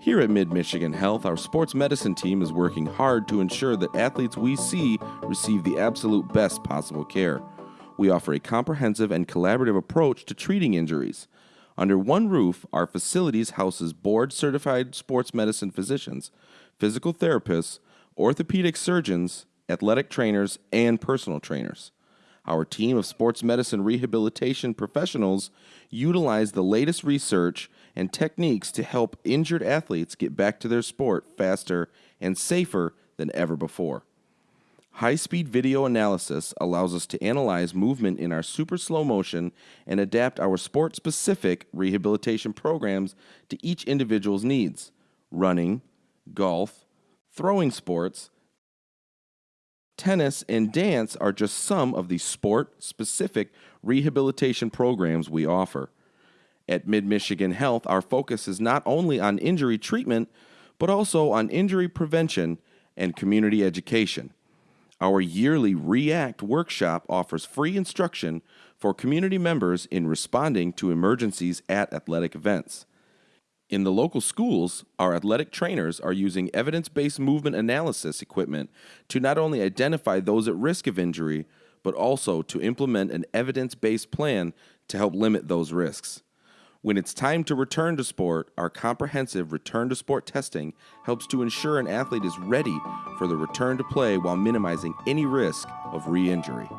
Here at Mid Michigan Health, our sports medicine team is working hard to ensure that athletes we see receive the absolute best possible care. We offer a comprehensive and collaborative approach to treating injuries. Under one roof, our facilities houses board certified sports medicine physicians, physical therapists, orthopedic surgeons, athletic trainers, and personal trainers. Our team of sports medicine rehabilitation professionals utilize the latest research and techniques to help injured athletes get back to their sport faster and safer than ever before. High speed video analysis allows us to analyze movement in our super slow motion and adapt our sport specific rehabilitation programs to each individual's needs. Running, golf, throwing sports, tennis, and dance are just some of the sport specific rehabilitation programs we offer. At Mid Michigan Health, our focus is not only on injury treatment, but also on injury prevention and community education. Our yearly REACT workshop offers free instruction for community members in responding to emergencies at athletic events. In the local schools, our athletic trainers are using evidence based movement analysis equipment to not only identify those at risk of injury, but also to implement an evidence based plan to help limit those risks. When it's time to return to sport, our comprehensive return to sport testing helps to ensure an athlete is ready for the return to play while minimizing any risk of re injury.